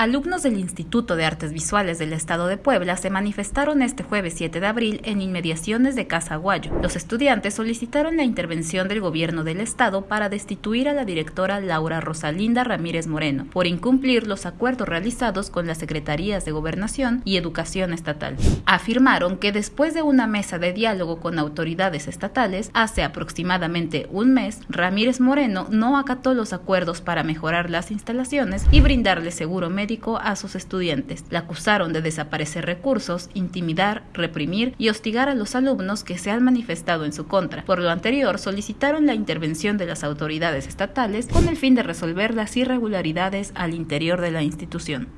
Alumnos del Instituto de Artes Visuales del Estado de Puebla se manifestaron este jueves 7 de abril en inmediaciones de Casa Aguayo. Los estudiantes solicitaron la intervención del gobierno del Estado para destituir a la directora Laura Rosalinda Ramírez Moreno por incumplir los acuerdos realizados con las Secretarías de Gobernación y Educación Estatal. Afirmaron que después de una mesa de diálogo con autoridades estatales, hace aproximadamente un mes, Ramírez Moreno no acató los acuerdos para mejorar las instalaciones y brindarle seguro médico a sus estudiantes. La acusaron de desaparecer recursos, intimidar, reprimir y hostigar a los alumnos que se han manifestado en su contra. Por lo anterior, solicitaron la intervención de las autoridades estatales con el fin de resolver las irregularidades al interior de la institución.